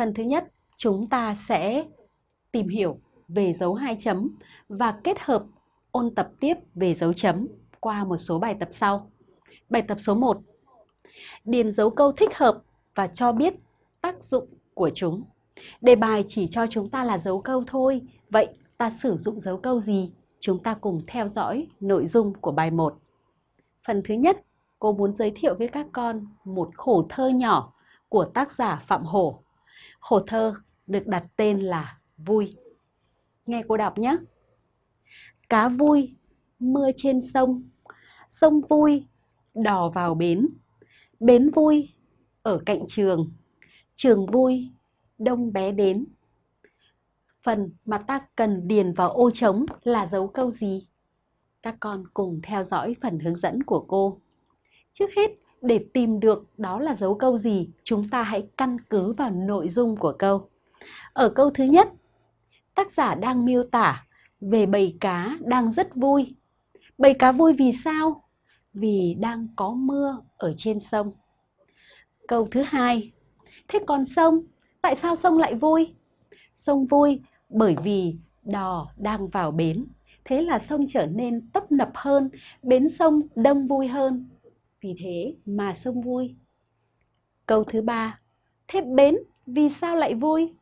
Phần thứ nhất, chúng ta sẽ tìm hiểu về dấu hai chấm và kết hợp ôn tập tiếp về dấu chấm qua một số bài tập sau. Bài tập số 1. Điền dấu câu thích hợp và cho biết tác dụng của chúng. Đề bài chỉ cho chúng ta là dấu câu thôi, vậy ta sử dụng dấu câu gì? Chúng ta cùng theo dõi nội dung của bài 1. Phần thứ nhất, cô muốn giới thiệu với các con một khổ thơ nhỏ của tác giả Phạm Hổ. Hồ thơ được đặt tên là Vui. Nghe cô đọc nhé. Cá vui, mưa trên sông, sông vui, đò vào bến. Bến vui, ở cạnh trường, trường vui, đông bé đến. Phần mà ta cần điền vào ô trống là dấu câu gì? Các con cùng theo dõi phần hướng dẫn của cô. Trước hết, để tìm được đó là dấu câu gì, chúng ta hãy căn cứ vào nội dung của câu. Ở câu thứ nhất, tác giả đang miêu tả về bầy cá đang rất vui. Bầy cá vui vì sao? Vì đang có mưa ở trên sông. Câu thứ hai, thế còn sông, tại sao sông lại vui? Sông vui bởi vì đò đang vào bến. Thế là sông trở nên tấp nập hơn, bến sông đông vui hơn. Vì thế mà sông vui. Câu thứ ba, thế bến vì sao lại vui?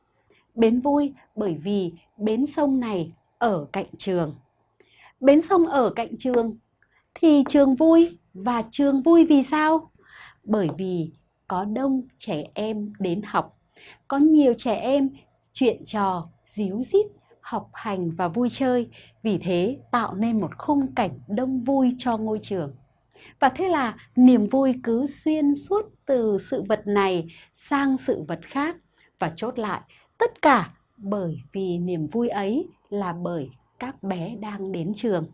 Bến vui bởi vì bến sông này ở cạnh trường. Bến sông ở cạnh trường thì trường vui và trường vui vì sao? Bởi vì có đông trẻ em đến học, có nhiều trẻ em chuyện trò, díu dít, học hành và vui chơi, vì thế tạo nên một khung cảnh đông vui cho ngôi trường. Và thế là niềm vui cứ xuyên suốt từ sự vật này sang sự vật khác và chốt lại, tất cả bởi vì niềm vui ấy là bởi các bé đang đến trường.